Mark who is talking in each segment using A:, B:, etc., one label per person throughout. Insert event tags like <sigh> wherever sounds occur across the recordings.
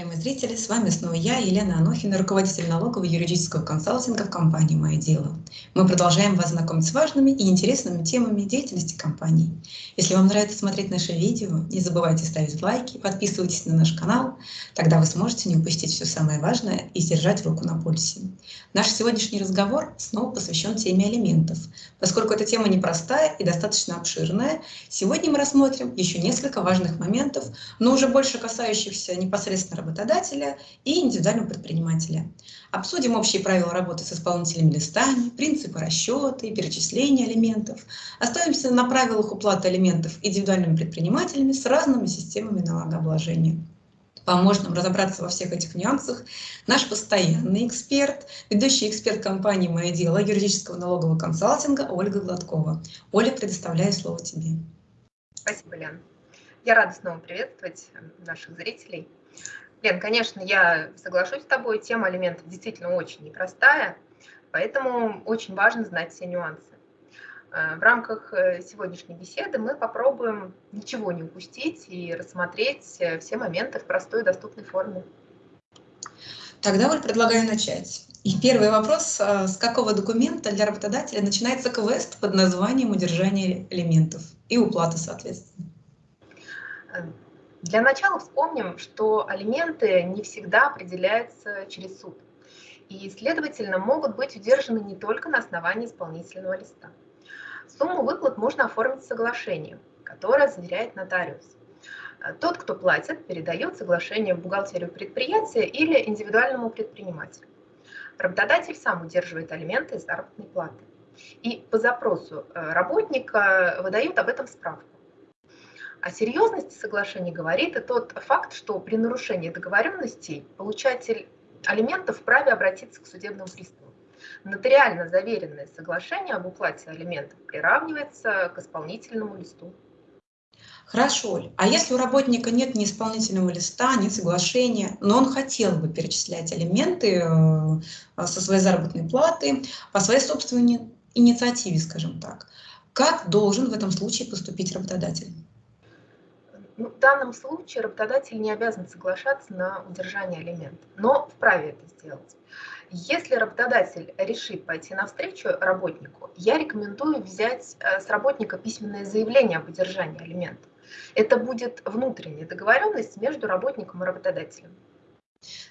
A: уважаемые зрители! С вами снова я, Елена Анохина, руководитель налогового юридического консалтинга в компании «Мое дело». Мы продолжаем вас знакомить с важными и интересными темами деятельности компании. Если вам нравится смотреть наши видео, не забывайте ставить лайки, подписывайтесь на наш канал, тогда вы сможете не упустить все самое важное и держать руку на пульсе. Наш сегодняшний разговор снова посвящен теме алиментов. Поскольку эта тема непростая и достаточно обширная, сегодня мы рассмотрим еще несколько важных моментов, но уже больше касающихся непосредственно непосредственно работодателя и индивидуального предпринимателя. Обсудим общие правила работы с исполнителями листами, принципы расчета и перечисления алиментов. Оставимся на правилах уплаты алиментов индивидуальными предпринимателями с разными системами налогообложения. Поможет нам разобраться во всех этих нюансах наш постоянный эксперт, ведущий эксперт компании «Мое дело» юридического налогового консалтинга Ольга Гладкова. Оля, предоставляю слово тебе.
B: Спасибо, Лен. Я рада снова приветствовать наших зрителей. Лен, конечно, я соглашусь с тобой, тема алиментов действительно очень непростая, поэтому очень важно знать все нюансы. Э, в рамках э, сегодняшней беседы мы попробуем ничего не упустить и рассмотреть э, все моменты в простой и доступной форме.
A: Тогда вот предлагаю начать. И первый вопрос, с какого документа для работодателя начинается квест под названием удержание элементов и уплата, соответственно?
B: Для начала вспомним, что алименты не всегда определяются через суд и, следовательно, могут быть удержаны не только на основании исполнительного листа. Сумму выплат можно оформить соглашением, которое заверяет нотариус. Тот, кто платит, передает соглашение в бухгалтерию предприятия или индивидуальному предпринимателю. Работодатель сам удерживает алименты из заработной платы. И по запросу э, работника выдают об этом справку. О серьезности соглашения говорит и тот факт, что при нарушении договоренностей получатель алиментов вправе обратиться к судебному приставу. Нотариально заверенное соглашение об уплате алиментов приравнивается к исполнительному листу.
A: Хорошо. А если у работника нет ни исполнительного листа, ни соглашения, но он хотел бы перечислять алименты э, со своей заработной платы по своей собственной инициативе, скажем так, как должен в этом случае поступить работодатель?
B: Ну, в данном случае работодатель не обязан соглашаться на удержание алиментов, но вправе это сделать. Если работодатель решит пойти навстречу работнику, я рекомендую взять э, с работника письменное заявление об удержании алиментов. Это будет внутренняя договоренность между работником и работодателем.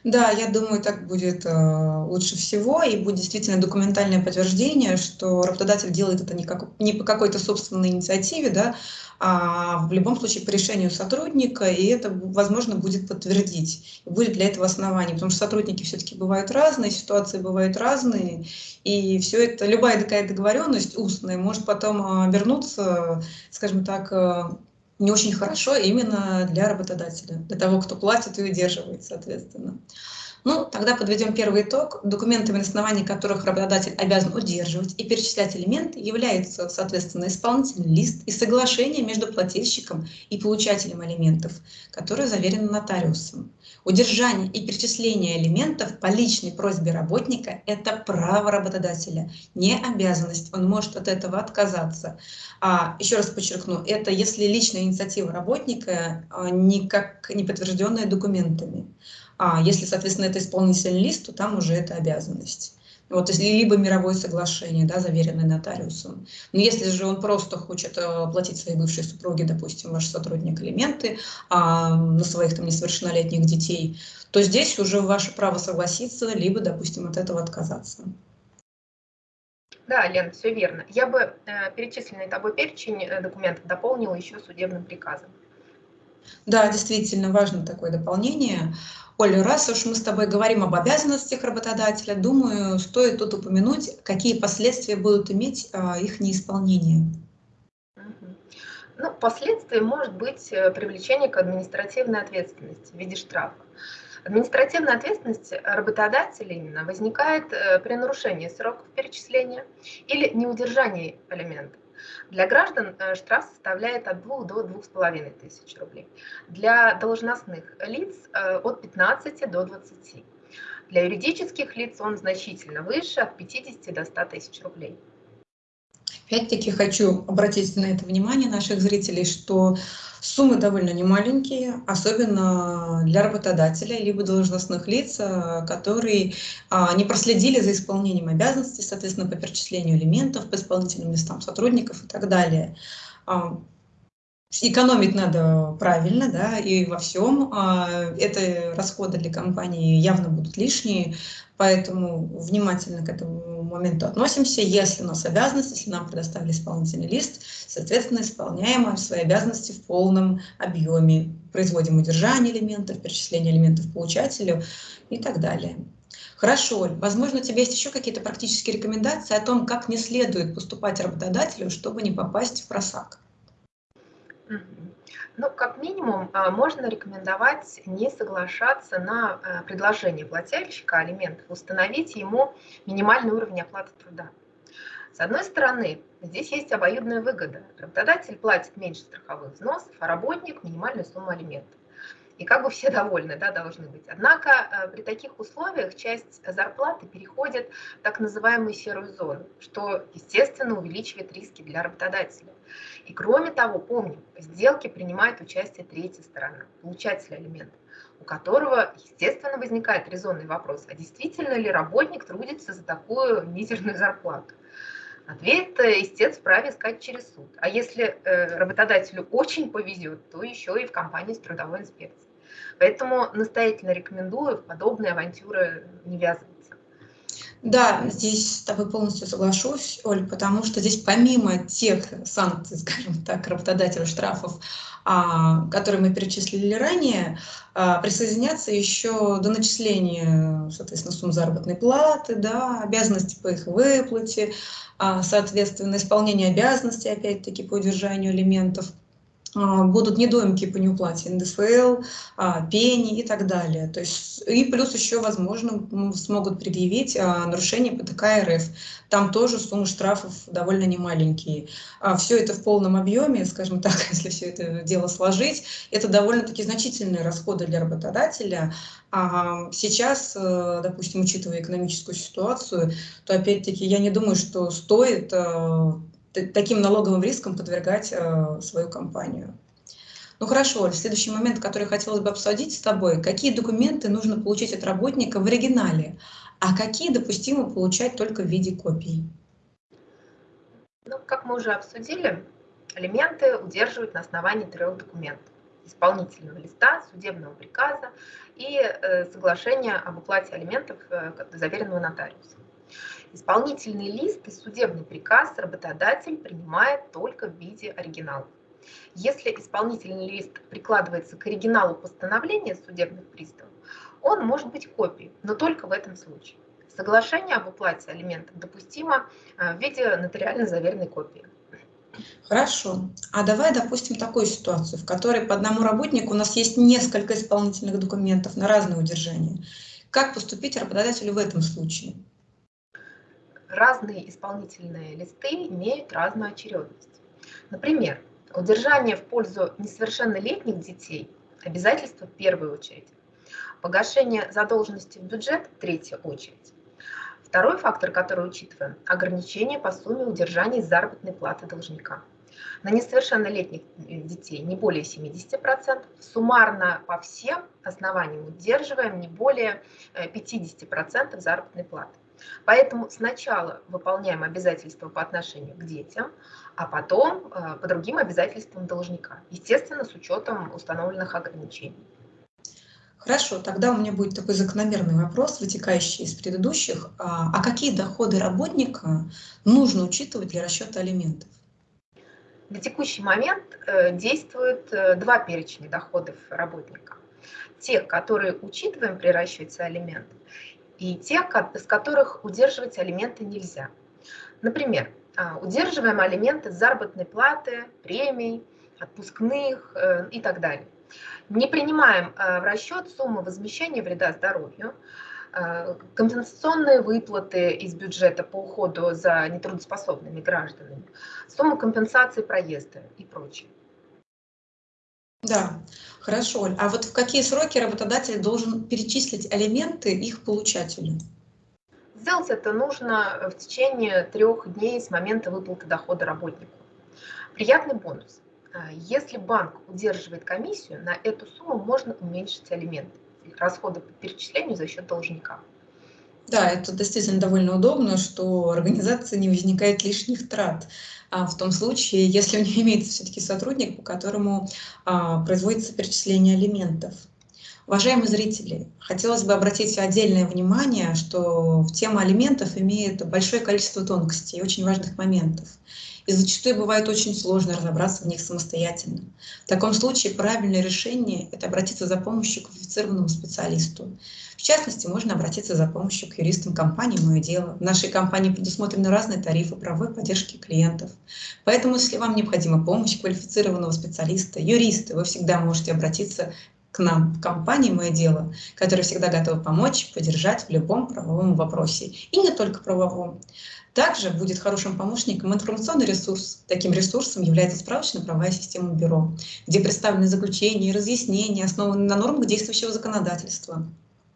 A: Да, я думаю, так будет э, лучше всего, и будет действительно документальное подтверждение, что работодатель делает это не, как, не по какой-то собственной инициативе, да, а в любом случае по решению сотрудника, и это, возможно, будет подтвердить. И будет для этого основание, потому что сотрудники все-таки бывают разные, ситуации бывают разные, и все это, любая такая договоренность устная может потом э, обернуться, скажем так, э, не очень хорошо именно для работодателя, для того, кто платит и удерживает, соответственно. Ну, тогда подведем первый итог. Документами, на основании которых работодатель обязан удерживать и перечислять элементы, являются, соответственно, исполнительный лист и соглашение между плательщиком и получателем алиментов, которое заверено нотариусом. Удержание и перечисление элементов по личной просьбе работника – это право работодателя, не обязанность. Он может от этого отказаться. А, еще раз подчеркну, это если личная инициатива работника а, никак не подтвержденная документами. А если, соответственно, это исполнительный лист, то там уже это обязанность. Вот, если либо мировое соглашение, да, заверенное нотариусом. Но если же он просто хочет э, платить своей бывшей супруге, допустим, ваш сотрудник элементы а, на своих там несовершеннолетних детей, то здесь уже ваше право согласиться, либо, допустим, от этого отказаться.
B: Да, Лен, все верно. Я бы э, перечисленный тобой перечень э, документов дополнила еще судебным приказом.
A: Да, действительно важно такое дополнение. Оля, раз уж мы с тобой говорим об обязанностях работодателя, думаю, стоит тут упомянуть, какие последствия будут иметь а, их неисполнение.
B: Ну, последствия может быть э, привлечение к административной ответственности в виде штрафа. Административная ответственность работодателя именно возникает э, при нарушении сроков перечисления или неудержании алиментов. Для граждан э, штраф составляет от 2 до 2,5 тысяч рублей. Для должностных лиц э, от 15 до 20. Для юридических лиц он значительно выше, от 50 до 100 тысяч рублей.
A: Опять-таки хочу обратить на это внимание наших зрителей, что Суммы довольно немаленькие, особенно для работодателя, либо должностных лиц, э, которые а, не проследили за исполнением обязанностей, соответственно, по перечислению элементов, по исполнительным местам сотрудников и так далее. А, экономить надо правильно, да, и во всем. А, это расходы для компании явно будут лишние, поэтому внимательно к этому моменту относимся. Если у нас обязанность, если нам предоставили исполнительный лист, соответственно, исполняем свои обязанности в полном объеме. Производим удержание элементов, перечисление элементов получателю и так далее. Хорошо, возможно, у тебя есть еще какие-то практические рекомендации о том, как не следует поступать работодателю, чтобы не попасть в просак?
B: Ну, как минимум, а, можно рекомендовать не соглашаться на а, предложение плательщика алиментов, установить ему минимальный уровень оплаты труда. С одной стороны, здесь есть обоюдная выгода. Работодатель платит меньше страховых взносов, а работник – минимальную сумму алиментов и как бы все <laughs> довольны, да, должны быть. Однако э, при таких условиях часть зарплаты переходит в так называемую серую зону, что, естественно, увеличивает риски для работодателя. И кроме того, помним, в сделке принимает участие третья сторона, получатель алиментов, у которого, естественно, возникает резонный вопрос, а действительно ли работник трудится за такую мизерную зарплату? Ответ, истец вправе искать через суд. А если э, работодателю очень повезет, то еще и в компании с трудовой инспекцией. Поэтому настоятельно рекомендую в подобные авантюры не ввязываться.
A: Да, здесь с тобой полностью соглашусь, Оль, потому что здесь помимо тех санкций, <laughs> скажем так, работодателя штрафов, а, которые мы перечислили ранее, а, присоединятся еще до начисления, соответственно, сумм заработной платы, да, обязанности по их выплате, а, соответственно, исполнение обязанностей, опять-таки, по удержанию элементов будут недоимки по неуплате НДФЛ, а, пени и так далее. То есть, и плюс еще, возможно, смогут предъявить а, нарушение ПТК РФ. Там тоже суммы штрафов довольно немаленькие. Все это в полном объеме, скажем так, <laughs> если все это дело сложить, это довольно-таки значительные расходы для работодателя. А сейчас, э, допустим, учитывая экономическую ситуацию, то опять-таки я не думаю, что стоит э, таким налоговым риском подвергать э, свою компанию. Ну хорошо, следующий момент, который хотелось бы обсудить с тобой, какие документы нужно получить от работника в оригинале, а какие допустимо получать только в виде копий?
B: Ну, как мы уже обсудили, алименты удерживают на основании трех документов. Исполнительного листа, судебного приказа и э, соглашения об уплате алиментов, э, заверенного нотариусом. Исполнительный лист и судебный приказ работодатель принимает только в виде оригиналов. Если исполнительный лист прикладывается к оригиналу постановления судебных приставов, он может быть копией, но только в этом случае. Соглашение об уплате алиментов допустимо э, в виде нотариально заверенной копии.
A: Хорошо. А давай допустим такую ситуацию, в которой по одному работнику у нас есть несколько исполнительных документов на разные удержания. Как поступить работодателю в этом случае?
B: Разные исполнительные листы имеют разную очередность. Например, удержание в пользу несовершеннолетних детей – обязательство в первую очередь. Погашение задолженности в бюджет – третья очередь. Второй фактор, который учитываем – ограничение по сумме удержания заработной платы должника. На несовершеннолетних детей не более 70%, суммарно по всем основаниям удерживаем не более 50% э, заработной платы. Поэтому сначала выполняем обязательства по отношению к детям, а потом э, по другим обязательствам должника, естественно, с учетом установленных ограничений.
A: Хорошо, тогда у меня будет такой закономерный вопрос, вытекающий из предыдущих. А, а какие доходы работника нужно учитывать для расчета алиментов?
B: На текущий момент э, действуют э, два перечня доходов работника. Те, которые учитываем при расчете алиментов, и те, с которых удерживать алименты нельзя. Например, а, удерживаем алименты заработной платы, премий, отпускных э, и так далее. Не принимаем э, в расчет суммы возмещения вреда здоровью, э, компенсационные выплаты из бюджета по уходу за нетрудоспособными гражданами, сумму компенсации проезда и прочее.
A: Да, хорошо. А вот в какие сроки работодатель должен перечислить алименты их получателю?
B: Сделать это нужно в течение трех дней с момента выплаты дохода работнику. Приятный бонус. А, если банк удерживает комиссию, на эту сумму можно уменьшить алименты, расходы по перечислению за счет должника.
A: Да, это действительно довольно удобно, что у организации не возникает лишних трат. А в том случае, если у нее <laughs> имеется все-таки сотрудник, по которому а, производится перечисление алиментов. Уважаемые зрители, хотелось бы обратить отдельное внимание, что в тему алиментов имеет большое количество тонкостей и очень важных моментов. И зачастую бывает очень сложно разобраться в них самостоятельно. В таком случае правильное решение – это обратиться за помощью к квалифицированному специалисту. В частности, можно обратиться за помощью к юристам компании «Мое дело». В нашей компании предусмотрены разные тарифы правовой поддержки клиентов. Поэтому, если вам необходима помощь квалифицированного специалиста, юриста, вы всегда можете обратиться к нам в компании «Мое дело», которая всегда готова помочь, поддержать в любом правовом вопросе. И не только правовом. Также будет хорошим помощником информационный ресурс. Таким ресурсом является справочно-правовая система бюро, где представлены заключения и разъяснения, основанные на нормах действующего законодательства.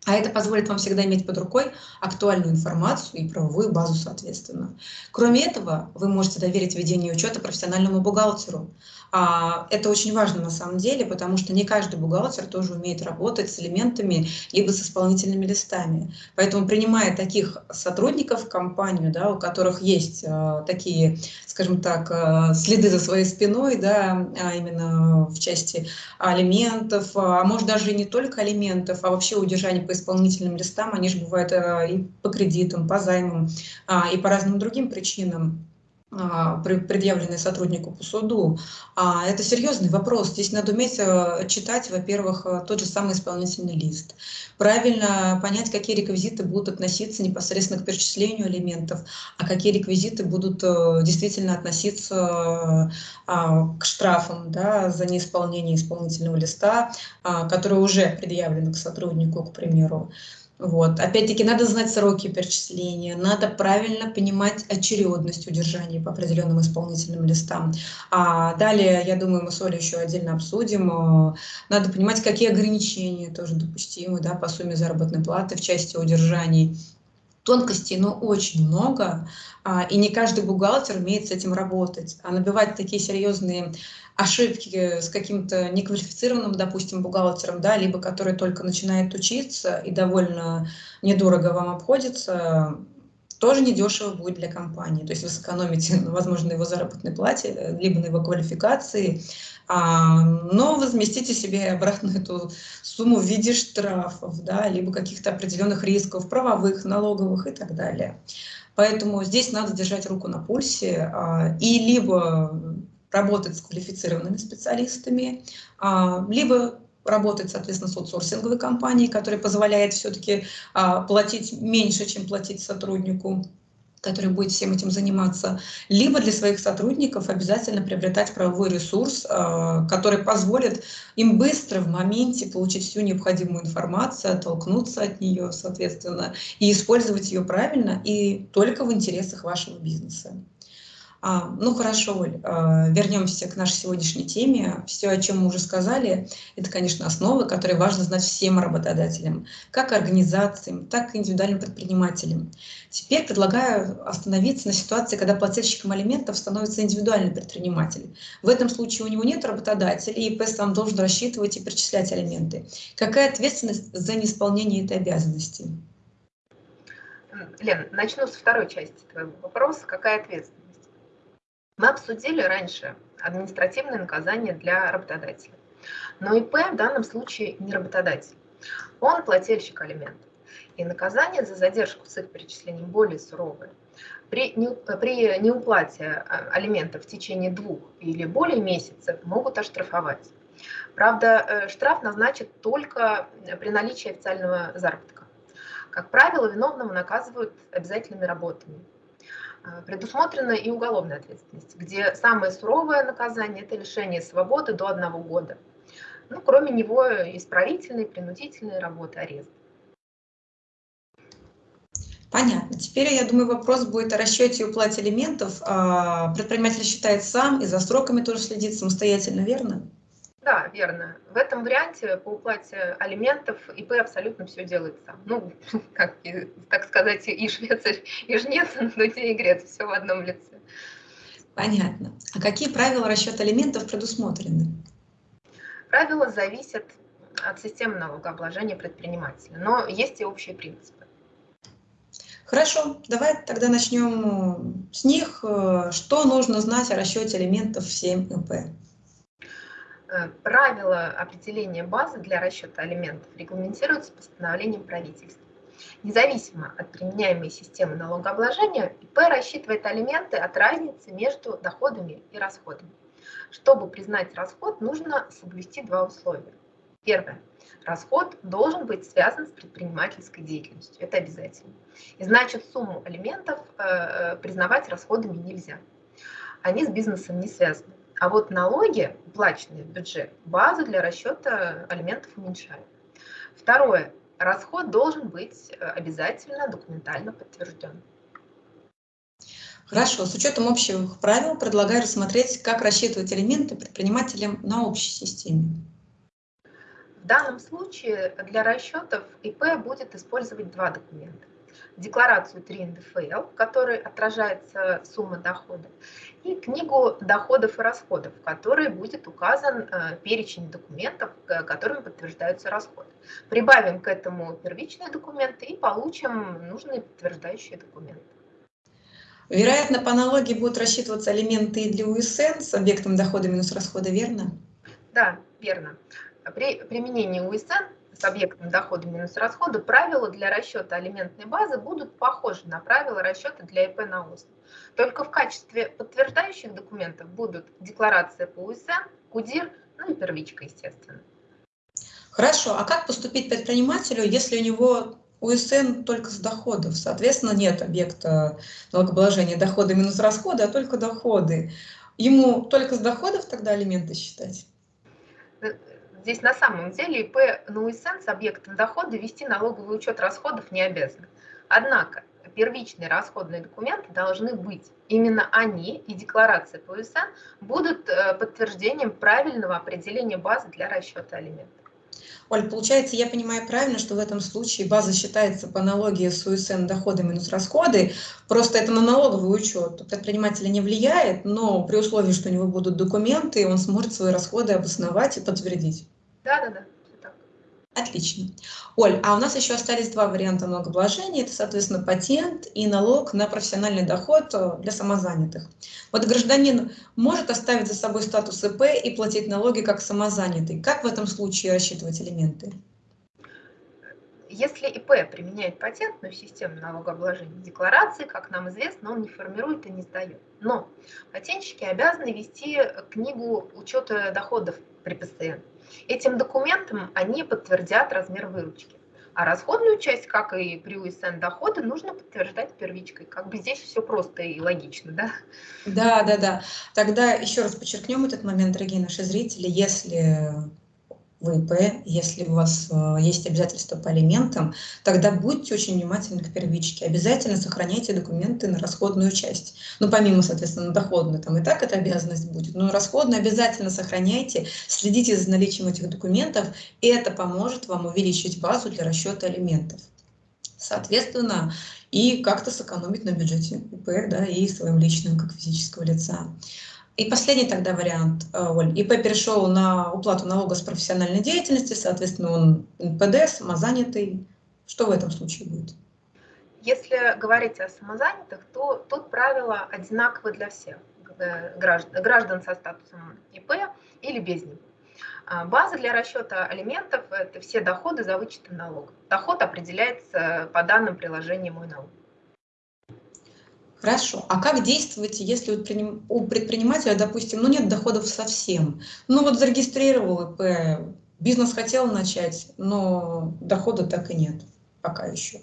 A: А это позволит вам всегда иметь под рукой актуальную информацию и правовую базу соответственно. Кроме этого, вы можете доверить ведение учета профессиональному бухгалтеру. А, это очень важно на самом деле, потому что не каждый бухгалтер тоже умеет работать с элементами, либо с исполнительными листами. Поэтому принимая таких сотрудников в компанию, да, у которых есть а, такие, скажем так, а, следы за своей спиной, да, именно в части алиментов, а может даже и не только алиментов, а вообще удержание по исполнительным листам, они же бывают и по кредитам, по займам, и по разным другим причинам предъявленные сотруднику по суду. А, это серьезный вопрос. Здесь надо уметь э, читать, во-первых, э, тот же самый исполнительный лист. Правильно понять, какие реквизиты будут относиться непосредственно к перечислению элементов, а какие реквизиты будут э, действительно относиться а, к штрафам да, за неисполнение исполнительного листа, который уже предъявлен к сотруднику, к примеру. Вот. Опять-таки, надо знать сроки перечисления, надо правильно понимать очередность удержания по определенным исполнительным листам. А далее, я думаю, мы с Олей еще отдельно обсудим. Э, надо понимать, какие ограничения тоже допустимы да, по сумме заработной платы в части удержаний. Тонкостей, но очень много, а, и не каждый бухгалтер умеет с этим работать. А набивать такие серьезные ошибки с каким-то неквалифицированным, допустим, бухгалтером, да, либо который только начинает учиться и довольно недорого вам обходится, тоже недешево будет для компании. То есть вы сэкономите, <laughs> возможно, на его заработной плате, либо на его квалификации, а, но возместите себе обратно <laughs> эту сумму в виде штрафов, да, либо каких-то определенных рисков, правовых, налоговых и так далее. Поэтому здесь надо держать руку на пульсе а, и либо работать с квалифицированными специалистами, а, либо работать, соответственно, с аутсорсинговой компанией, которая позволяет все-таки а, платить меньше, чем платить сотруднику который будет всем этим заниматься, либо для своих сотрудников обязательно приобретать правовой ресурс, а, который позволит им быстро в моменте получить всю необходимую информацию, оттолкнуться от нее, соответственно, и использовать ее правильно и только в интересах вашего бизнеса. А, ну хорошо, Оль, а, вернемся к нашей сегодняшней теме. Все, о чем мы уже сказали, это, конечно, основы, которые важно знать всем работодателям, как организациям, так и индивидуальным предпринимателям. Теперь предлагаю остановиться на ситуации, когда плательщиком алиментов становится индивидуальный предприниматель. В этом случае у него нет работодателя, и ИП сам должен рассчитывать и перечислять алименты. Какая ответственность за неисполнение этой обязанности?
B: Лен, начну с второй части твоего вопроса. Какая ответственность? Мы обсудили раньше административное наказание для работодателя. Но ИП в данном случае не работодатель. Он плательщик алиментов. И наказание за задержку с их перечислением более суровое. При, не, при неуплате а, алиментов в течение двух или более месяцев могут оштрафовать. Правда, э, штраф назначат только при наличии официального заработка. Как правило, виновного наказывают обязательными работами. А, предусмотрена и уголовная ответственность, где самое суровое наказание – это лишение свободы до одного года. Ну, кроме него, исправительные, принудительные работы, арест.
A: Понятно. Теперь, я думаю, вопрос будет о расчете и уплате элементов. А, предприниматель считает сам и за сроками тоже следит самостоятельно, верно?
B: Да, верно. В этом варианте по уплате алиментов ИП абсолютно все делает сам. Ну, <laughs> как, так сказать, и швец, и жнец, <laughs> но и грец, все в одном лице.
A: Понятно. А какие правила расчета алиментов предусмотрены?
B: Правила зависят от системы налогообложения предпринимателя, но есть и общие принципы.
A: Хорошо, давай тогда начнем с них. Что нужно знать о расчете алиментов в 7 ИП?
B: Э, правила определения базы для расчета алиментов регламентируются постановлением правительства. Независимо от применяемой системы налогообложения, ИП рассчитывает алименты от разницы между доходами и расходами. Чтобы признать расход, нужно соблюсти два условия. Первое. Расход должен быть связан с предпринимательской деятельностью. Это обязательно. И значит, сумму алиментов э, э признавать расходами нельзя. Они с бизнесом не связаны. А вот налоги, уплаченные в бюджет, базу для расчета алиментов уменьшают. Второе. Расход должен быть э, обязательно документально подтвержден.
A: Хорошо, с учетом общих правил предлагаю рассмотреть, как рассчитывать элементы предпринимателям на общей системе.
B: В данном случае для расчетов ИП будет использовать два документа декларацию 3 НДФЛ, в которой отражается сумма дохода, и книгу доходов и расходов, в которой будет указан э, перечень документов, которыми подтверждаются расходы. Прибавим к этому первичные документы и получим нужные подтверждающие документы.
A: Вероятно, по аналогии будут рассчитываться элементы и для УСН с объектом дохода минус расхода, верно?
B: Да, верно. При применении УСН с объектом дохода минус расхода, правила для расчета алиментной базы будут похожи на правила расчета для ИП на УСН. Только в качестве подтверждающих документов будут декларация по УСН, КУДИР, ну и первичка, естественно.
A: Хорошо, а как поступить предпринимателю, если у него УСН только с доходов? Соответственно, нет объекта налогообложения дохода минус расходы, а только доходы. Ему только с доходов тогда алименты считать?
B: Здесь на самом деле ИП на УСН с объектом дохода вести налоговый учет расходов не обязаны. Однако первичные расходные документы должны быть. Именно они и декларация по УСН будут э, подтверждением правильного определения базы для расчета алиментов.
A: Оль, получается, я понимаю правильно, что в этом случае база считается по аналогии с УСН доходы минус расходы, просто это на налоговый учет. Предпринимателя не влияет, но при условии, что у него будут документы, он сможет свои расходы обосновать и подтвердить.
B: Да-да-да.
A: Отлично. Оль, а у нас еще остались два варианта налогообложения. Это, соответственно, патент и налог на профессиональный доход э, для самозанятых. Вот гражданин может оставить за собой статус ИП и платить налоги как самозанятый. Как в этом случае рассчитывать элементы?
B: Если ИП применяет патентную систему налогообложения декларации, как нам известно, он не формирует и не сдает. Но патентщики обязаны вести книгу учета доходов при ПСН. Этим документом они подтвердят размер выручки. А расходную часть, как и при УСН дохода, нужно подтверждать первичкой. Как бы здесь все просто и логично, да?
A: Да, да, да. Тогда еще раз подчеркнем этот момент, дорогие наши зрители. Если ВИП, если у вас э, есть обязательства по алиментам, тогда будьте очень внимательны к первичке. Обязательно сохраняйте документы на расходную часть. Ну, помимо, соответственно, доходную, там и так эта обязанность будет, но расходную обязательно сохраняйте, следите за наличием этих документов, и это поможет вам увеличить базу для расчета алиментов. Соответственно, и как-то сэкономить на бюджете ИП, да, и своим личным, как физического лица. И последний тогда вариант, э, Оль. ИП перешел на уплату налога с профессиональной деятельности, соответственно, он НПД, самозанятый. Что в этом случае будет?
B: Если говорить о самозанятых, то тут правила одинаковы для всех граждан, граждан со статусом ИП или без него. А, база для расчета алиментов – это все доходы за вычетом налога. Доход определяется по данным приложения «Мой налог».
A: Хорошо. А как действовать, если у предпринимателя, допустим, ну нет доходов совсем? Ну вот зарегистрировал ИП, бизнес хотел начать, но дохода так и нет пока еще.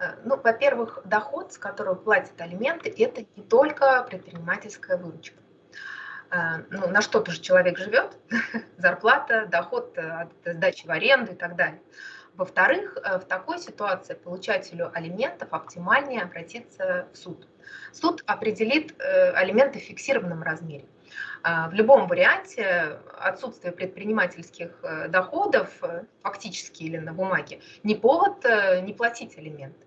B: Э, ну, во-первых, доход, с которого платят алименты, это не только предпринимательская выручка. Э, ну, на что-то же человек живет, <laughs> зарплата, доход от сдачи в аренду и так далее. Во-вторых, э, в такой ситуации получателю алиментов оптимальнее обратиться в суд. Суд определит э, алименты в фиксированном размере. А, в любом варианте отсутствие предпринимательских э, доходов, фактически или на бумаге, не повод не платить алименты.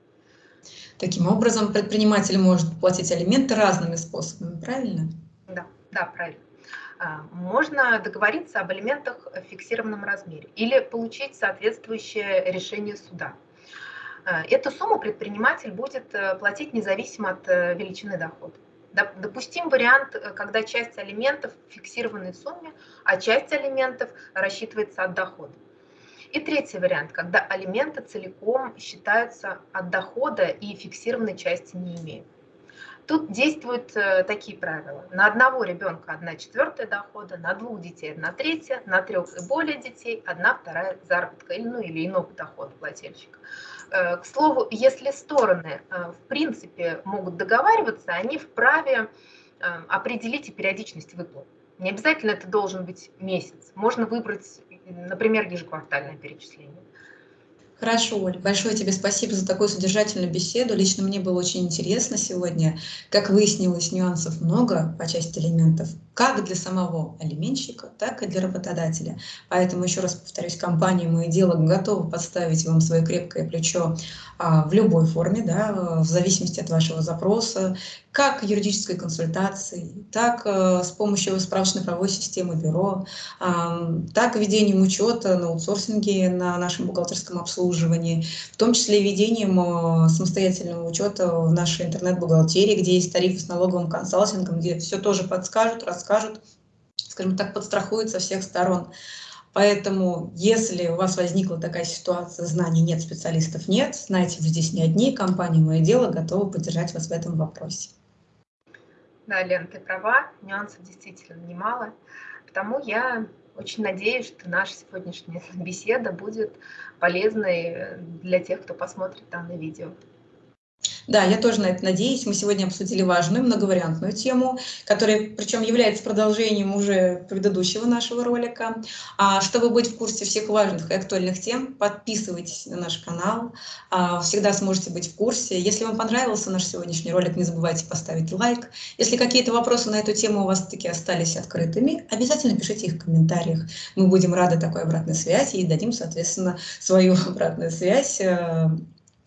A: Таким образом, предприниматель может платить алименты разными способами, правильно?
B: Да, да, правильно. А, можно договориться об алиментах в фиксированном размере или получить соответствующее решение суда. А, эту сумму предприниматель будет э, платить независимо от э, величины дохода. Допустим вариант, э, когда часть алиментов в фиксированной сумме, а часть алиментов рассчитывается от дохода. И третий вариант, когда алименты целиком считаются от дохода и фиксированной части не имеют. Тут действуют э, такие правила. На одного ребенка одна четвертая дохода, на двух детей одна третья, на трех и более детей одна вторая заработка ну, или иного дохода плательщика. Э, к слову, если стороны э, в принципе могут договариваться, они вправе определить и периодичность выплат. Не обязательно это должен быть месяц. Можно выбрать например, ежеквартальное перечисление.
A: Хорошо, Оль, большое тебе спасибо за такую содержательную беседу. Лично мне было очень интересно сегодня. Как выяснилось, нюансов много по части элементов, как для самого алименщика, так и для работодателя. Поэтому, еще раз повторюсь, компания «Мое дело» готова подставить вам свое крепкое плечо а, в любой форме, да, в зависимости от вашего запроса, как юридической консультации, так а, с помощью справочной правовой системы бюро, а, так ведением учета на аутсорсинге на нашем бухгалтерском обслуживании, в том числе ведением а, самостоятельного учета в нашей интернет-бухгалтерии, где есть тарифы с налоговым консалтингом, где все тоже подскажут, расскажут, скажем так, подстрахуют со всех сторон. Поэтому, если у вас возникла такая ситуация, знаний нет, специалистов нет, знаете, вы здесь не одни, компания «Мое дело» готова поддержать вас в этом вопросе.
B: Да, Лен, ты права, нюансов действительно немало. Потому я очень надеюсь, что наша сегодняшняя <laughs> беседа будет полезной для тех, кто посмотрит данное видео.
A: Да, я тоже на это надеюсь. Мы сегодня обсудили важную многовариантную тему, которая причем является продолжением уже предыдущего нашего ролика. А чтобы быть в курсе всех важных и актуальных тем, подписывайтесь на наш канал. А, всегда сможете быть в курсе. Если вам понравился наш сегодняшний ролик, не забывайте поставить лайк. Если какие-то вопросы на эту тему у вас таки остались открытыми, обязательно пишите их в комментариях. Мы будем рады такой обратной связи и дадим, соответственно, свою <laughs> обратную связь э,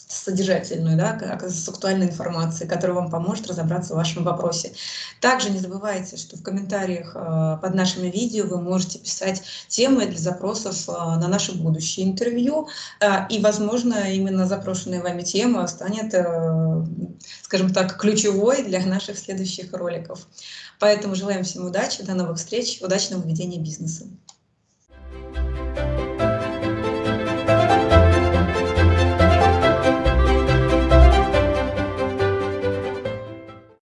A: содержательную, да, с актуальной информацией, которая вам поможет разобраться в вашем вопросе. Также не забывайте, что в комментариях э, под нашими видео вы можете писать темы для запросов э, на наше будущее интервью, э, и, возможно, именно запрошенная вами тема станет, скажем так, ключевой для наших следующих роликов. Поэтому желаем всем удачи, до новых встреч, удачного ведения бизнеса.